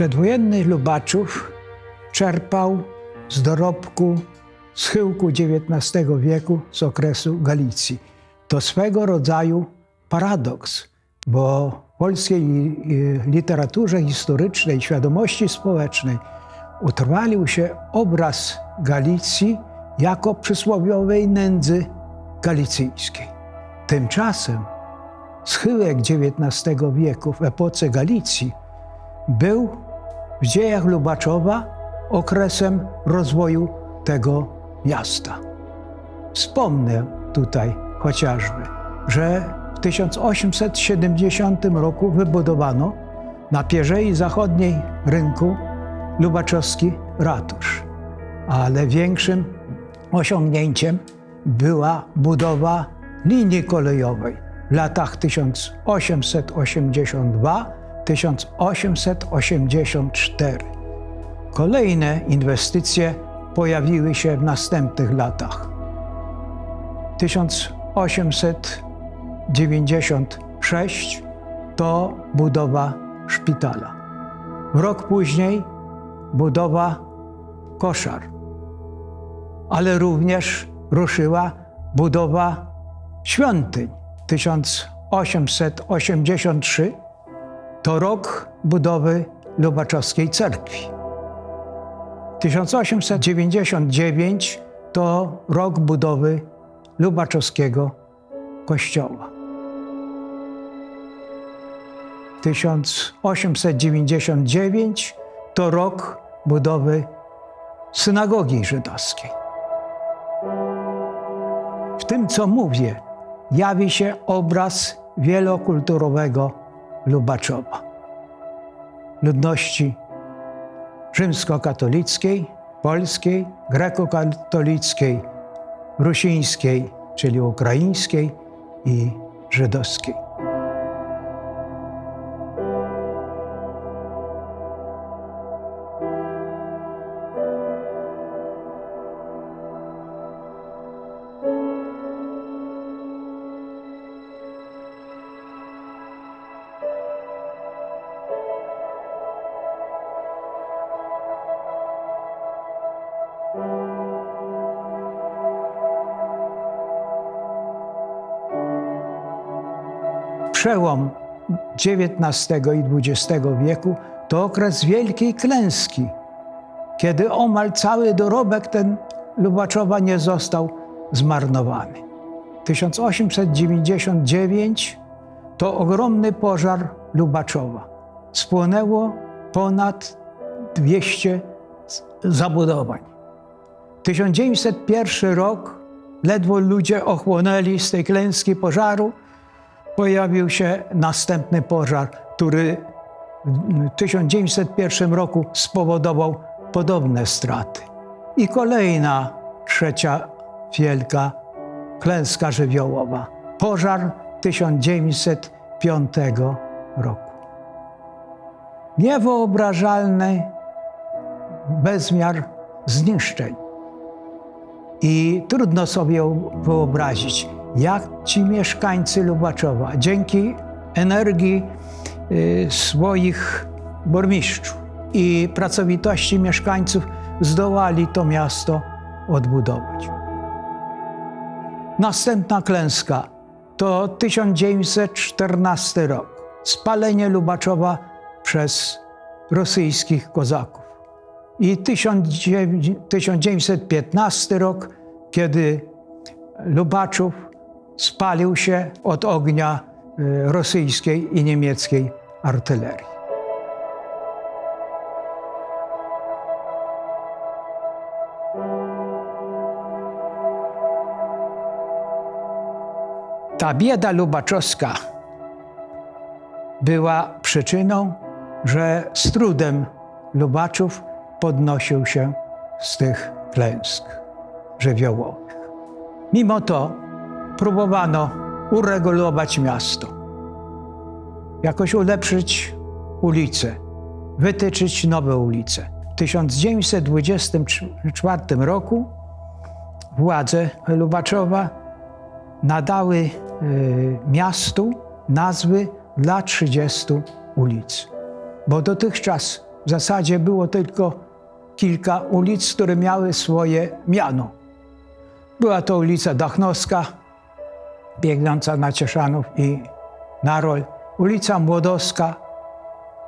Przedwojenny Lubaczów czerpał z dorobku schyłku XIX wieku z okresu Galicji. To swego rodzaju paradoks, bo w polskiej y, literaturze historycznej, świadomości społecznej utrwalił się obraz Galicji jako przysłowiowej nędzy galicyjskiej. Tymczasem schyłek XIX wieku w epoce Galicji był w dziejach Lubaczowa okresem rozwoju tego miasta. Wspomnę tutaj chociażby, że w 1870 roku wybudowano na pierzei zachodniej rynku Lubaczowski ratusz, ale większym osiągnięciem była budowa linii kolejowej w latach 1882-1884. Kolejne inwestycje pojawiły się w następnych latach. 1896 to budowa szpitala. Rok później budowa koszar, ale również ruszyła budowa świątyń. 1883 to rok budowy Lubaczowskiej Cerkwi. 1899 to rok budowy Lubaczowskiego Kościoła. 1899 to rok budowy synagogi żydowskiej. W tym, co mówię, jawi się obraz wielokulturowego Lubaczowa. Ludności rzymskokatolickiej, polskiej, grekokatolickiej, rusińskiej, czyli ukraińskiej i żydowskiej. Przełom XIX i XX wieku to okres wielkiej klęski, kiedy omal cały dorobek ten Lubaczowa nie został zmarnowany. 1899 to ogromny pożar Lubaczowa. Spłonęło ponad 200 zabudowań. 1901 rok, ledwo ludzie ochłonęli z tej klęski pożaru, pojawił się następny pożar, który w 1901 roku spowodował podobne straty. I kolejna, trzecia wielka klęska żywiołowa. Pożar 1905 roku. Niewyobrażalny bezmiar zniszczeń. I trudno sobie wyobrazić, jak ci mieszkańcy Lubaczowa dzięki energii y, swoich burmistrzów i pracowitości mieszkańców zdołali to miasto odbudować. Następna klęska to 1914 rok. Spalenie Lubaczowa przez rosyjskich kozaków. I 1915 rok, kiedy Lubaczów spalił się od ognia y, rosyjskiej i niemieckiej artylerii. Ta bieda lubaczowska była przyczyną, że z trudem Lubaczów podnosił się z tych klęsk żywiołowych. Mimo to próbowano uregulować miasto, jakoś ulepszyć ulice, wytyczyć nowe ulice. W 1924 roku władze Lubaczowa nadały y, miastu nazwy dla 30 ulic, bo dotychczas w zasadzie było tylko kilka ulic, które miały swoje miano. Była to ulica Dachnowska, biegnąca na Cieszanów i Narol, ulica Młodowska,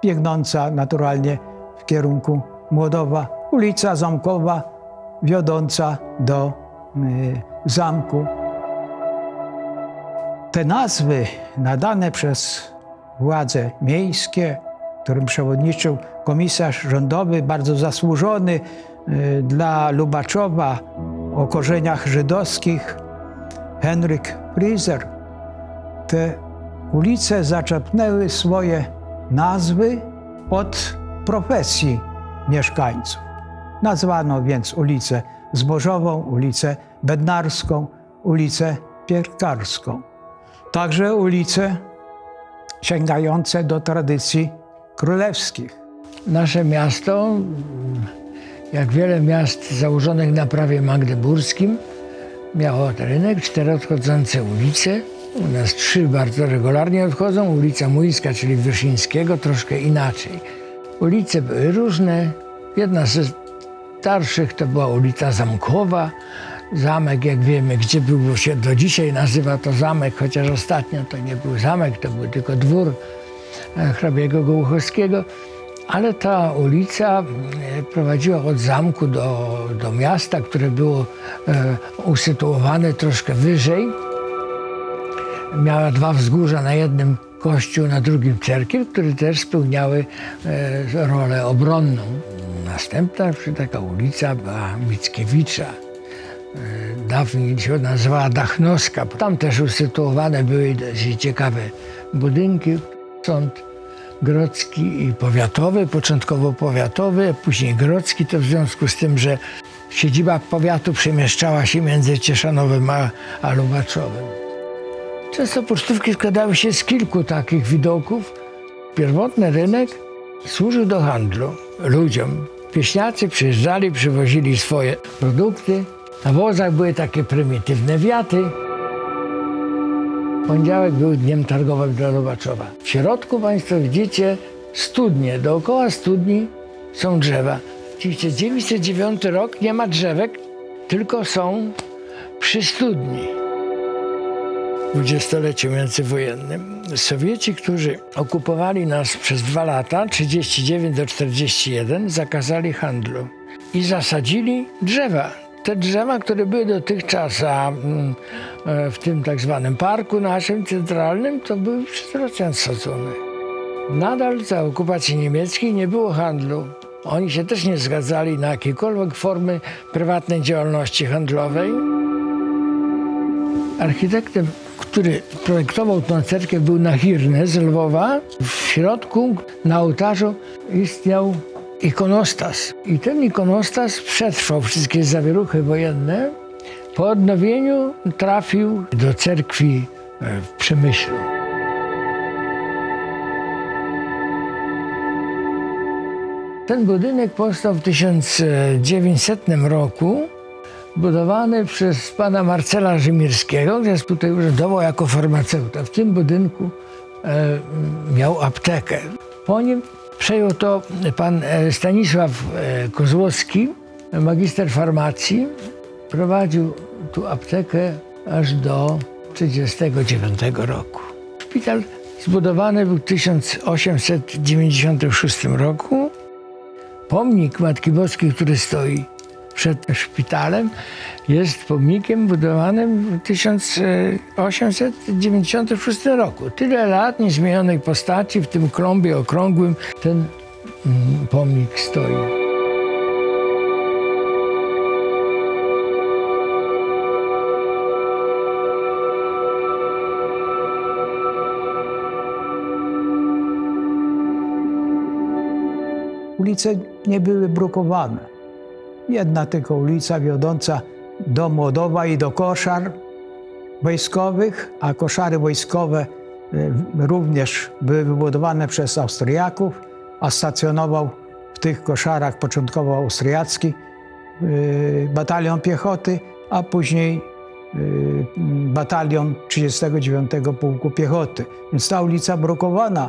biegnąca naturalnie w kierunku Młodowa, ulica Zamkowa, wiodąca do y, zamku. Te nazwy nadane przez władze miejskie, którym przewodniczył komisarz rządowy, bardzo zasłużony y, dla Lubaczowa o korzeniach żydowskich, Henryk Frizer. Te ulice zaczepnęły swoje nazwy od profesji mieszkańców. Nazwano więc ulicę Zbożową, ulicę Bednarską, ulicę Pierkarską. Także ulice sięgające do tradycji królewskich. Nasze miasto, jak wiele miast założonych na prawie magdeburskim, miało rynek, cztery odchodzące ulice. U nas trzy bardzo regularnie odchodzą. Ulica Młyńska, czyli Wyszyńskiego, troszkę inaczej. Ulice były różne. Jedna ze starszych to była ulica Zamkowa. Zamek, jak wiemy, gdzie był, się do dzisiaj nazywa to zamek, chociaż ostatnio to nie był zamek, to był tylko dwór e, hrabiego Gołuchowskiego. Ale ta ulica e, prowadziła od zamku do, do miasta, które było e, usytuowane troszkę wyżej. Miała dwa wzgórza, na jednym kościół, na drugim cerkiew, które też spełniały e, rolę obronną. Następna taka ulica była Mickiewicza. Dawniej się nazywała Dachnowska. Tam też usytuowane były ciekawe budynki. Sąd grodzki i powiatowy, początkowo powiatowy, później grodzki, to w związku z tym, że siedziba powiatu przemieszczała się między Cieszanowem a, a. Często pocztówki składały się z kilku takich widoków. Pierwotny rynek służył do handlu ludziom. Pieśniacy przyjeżdżali, przywozili swoje produkty. Na wozach były takie prymitywne wiaty. Poniedziałek był dniem targowym dla Lubaczowa. W środku Państwo widzicie studnie. Dookoła studni są drzewa. Widzicie, 909 rok nie ma drzewek, tylko są przy studni. W dwudziestoleciu międzywojennym Sowieci, którzy okupowali nas przez dwa lata, 39 do 41, zakazali handlu i zasadzili drzewa te drzewa, które były dotychczas mm, e, w tym tak zwanym parku naszym centralnym, to były przez sadzone. Nadal za okupacji niemieckiej nie było handlu. Oni się też nie zgadzali na jakiekolwiek formy prywatnej działalności handlowej. Architektem, który projektował tę cerkiew był Nahirny z Lwowa. W środku na ołtarzu istniał ikonostas. I ten ikonostas przetrwał wszystkie zawieruchy wojenne. Po odnowieniu trafił do cerkwi e, w Przemyślu. Ten budynek powstał w 1900 roku, budowany przez pana Marcela Rzymirskiego, który tutaj urzędował jako farmaceuta. W tym budynku e, miał aptekę. Po nim Przejął to pan e, Stanisław e, Kozłowski, magister farmacji. Prowadził tu aptekę aż do 1939 roku. Szpital zbudowany był w 1896 roku. Pomnik Matki Boskiej, który stoi przed szpitalem, jest pomnikiem budowanym w 1896 roku. Tyle lat niezmienionej postaci w tym klombie okrągłym ten mm, pomnik stoi. Ulice nie były brukowane. Jedna tylko ulica wiodąca do Młodowa i do koszar wojskowych, a koszary wojskowe y, również były wybudowane przez Austriaków, a stacjonował w tych koszarach początkowo austriacki y, batalion piechoty, a później y, batalion 39 Pułku Piechoty. Więc ta ulica brukowana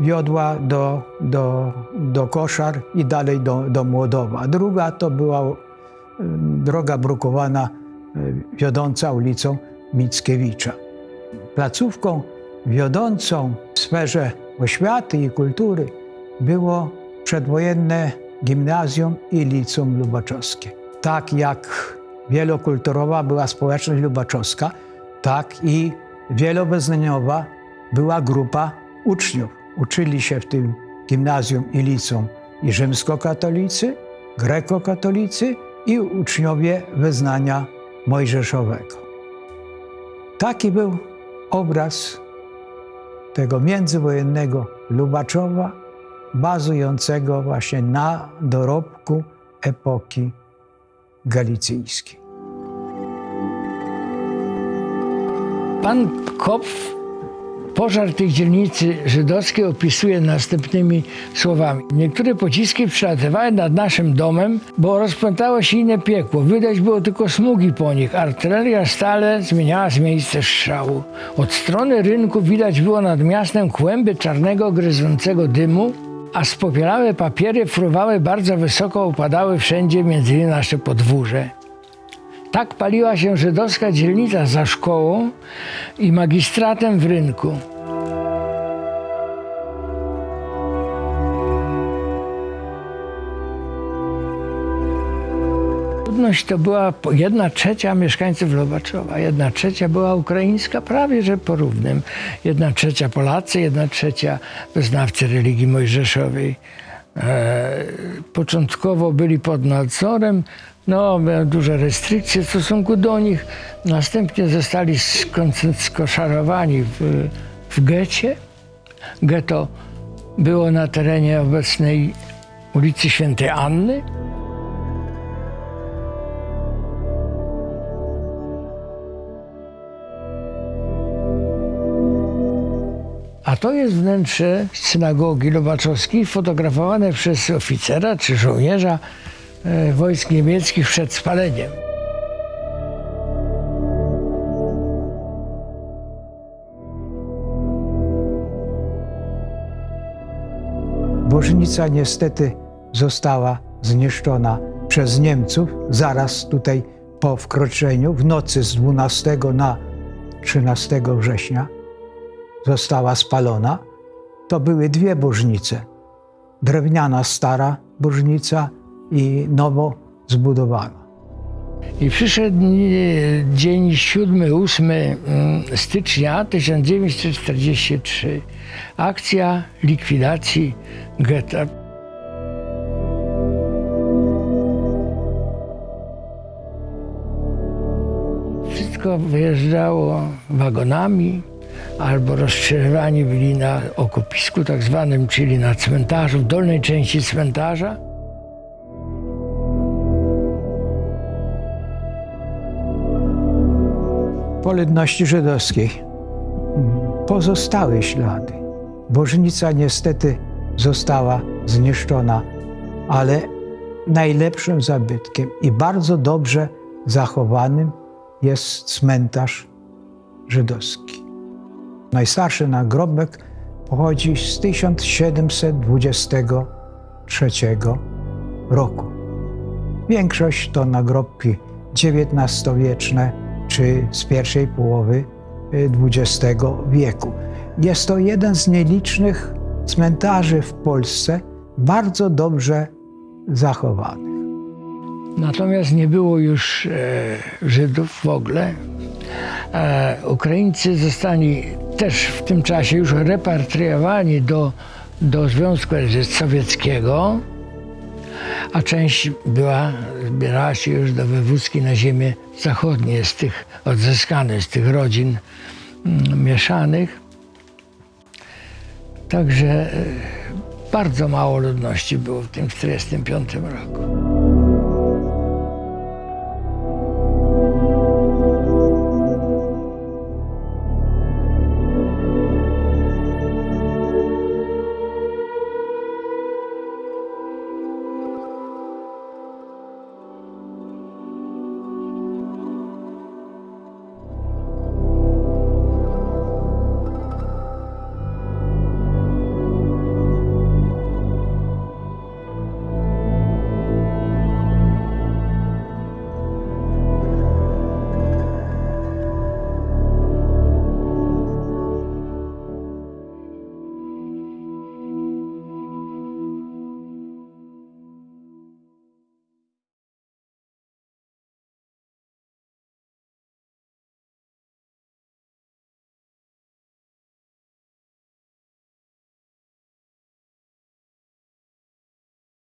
wiodła do, do, do Koszar i dalej do, do Młodowa. Druga to była y, droga brukowana y, wiodąca ulicą Mickiewicza. Placówką wiodącą w sferze oświaty i kultury było przedwojenne gimnazjum i liceum lubaczowskie. Tak jak wielokulturowa była społeczność lubaczowska, tak i wielowyznaniowa była grupa uczniów. Uczyli się w tym gimnazjum i liceum i rzymskokatolicy, grekokatolicy i uczniowie wyznania mojżeszowego. Taki był obraz tego międzywojennego Lubaczowa, bazującego właśnie na dorobku epoki galicyjskiej. Pan Kopf pożar tej dzielnicy żydowskiej opisuje następnymi słowami. Niektóre pociski przelatywały nad naszym domem, bo rozpętało się inne piekło. Widać było tylko smugi po nich. Artyleria stale zmieniała z miejsce strzału. Od strony rynku widać było nad miastem kłęby czarnego, gryzącego dymu, a spopielałe papiery fruwały bardzo wysoko, upadały wszędzie między nasze podwórze. Tak paliła się żydowska dzielnica za szkołą i magistratem w rynku. Ludność to była jedna trzecia mieszkańców Lobaczowa, jedna trzecia była ukraińska, prawie że po równym. Jedna trzecia Polacy, jedna trzecia wyznawcy religii mojżeszowej. E, początkowo byli pod nadzorem, no, duże restrykcje w stosunku do nich. Następnie zostali skoszarowani w, w getcie. Getto było na terenie obecnej ulicy Świętej Anny. To jest wnętrze synagogi Lubaczowskiej fotografowane przez oficera czy żołnierza e, wojsk niemieckich przed spaleniem. Bożnica niestety została zniszczona przez Niemców zaraz tutaj po wkroczeniu w nocy z 12 na 13 września. Została spalona. To były dwie bożnice. Drewniana stara bożnica i nowo zbudowana. I przyszedł e, dzień 7-8 mm, stycznia 1943. Akcja likwidacji getta. Wszystko wyjeżdżało wagonami albo rozstrzelani byli na okopisku tak zwanym, czyli na cmentarzu, w dolnej części cmentarza. Po ludności żydowskiej pozostały ślady. Bożnica niestety została zniszczona, ale najlepszym zabytkiem i bardzo dobrze zachowanym jest cmentarz żydowski. Najstarszy nagrobek pochodzi z 1723 roku. Większość to nagrobki XIX-wieczne czy z pierwszej połowy y, XX wieku. Jest to jeden z nielicznych cmentarzy w Polsce bardzo dobrze zachowanych. Natomiast nie było już e, Żydów w ogóle. E, Ukraińcy zostali też w tym czasie już repatriowani do, do Związku Sowieckiego, a część była, zbierała się już do wywózki na ziemię zachodnie z tych odzyskanych, z tych rodzin mm, mieszanych. Także e, bardzo mało ludności było w tym 1945 roku.